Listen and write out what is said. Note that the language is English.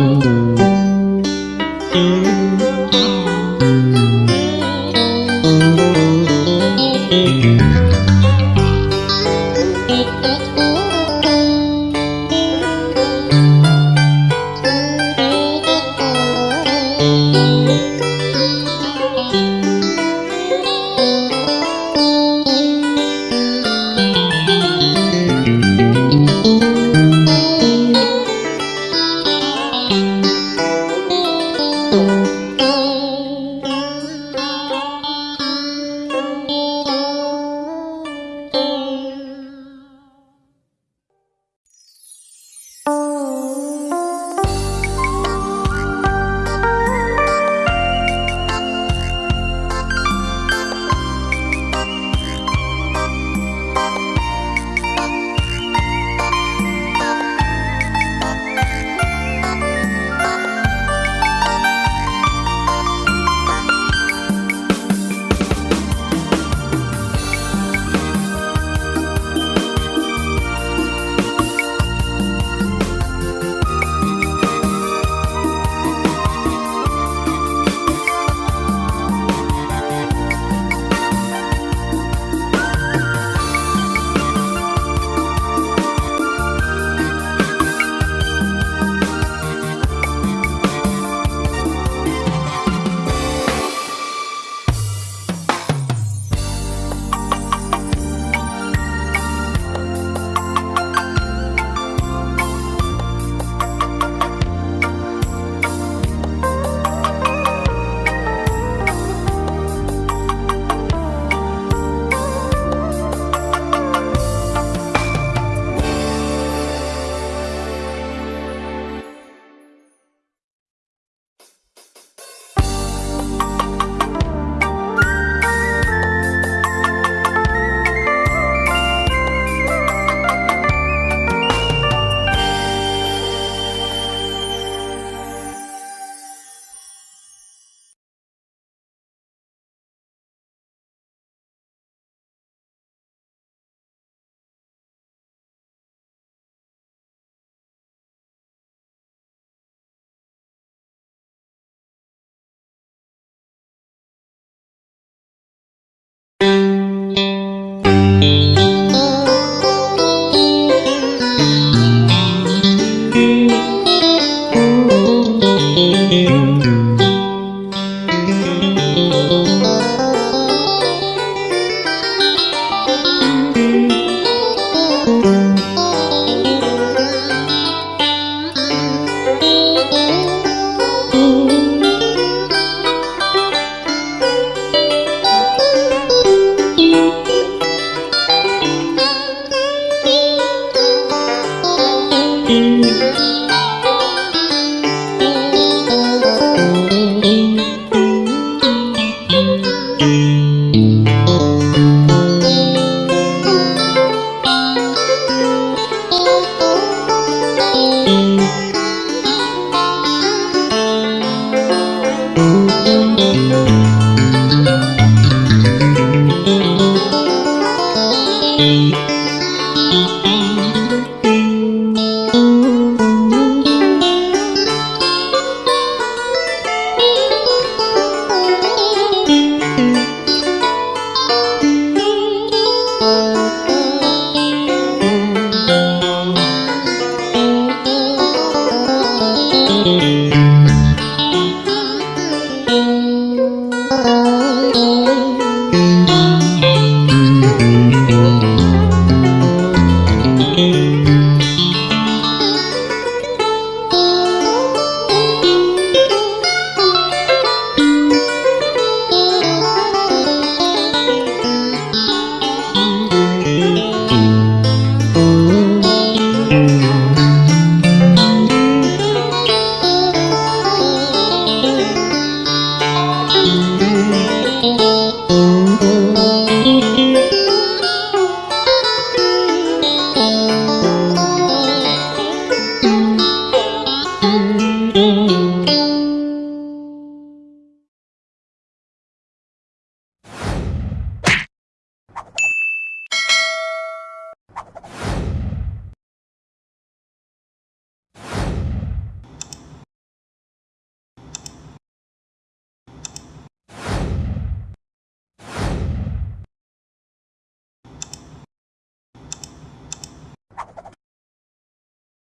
Ooh.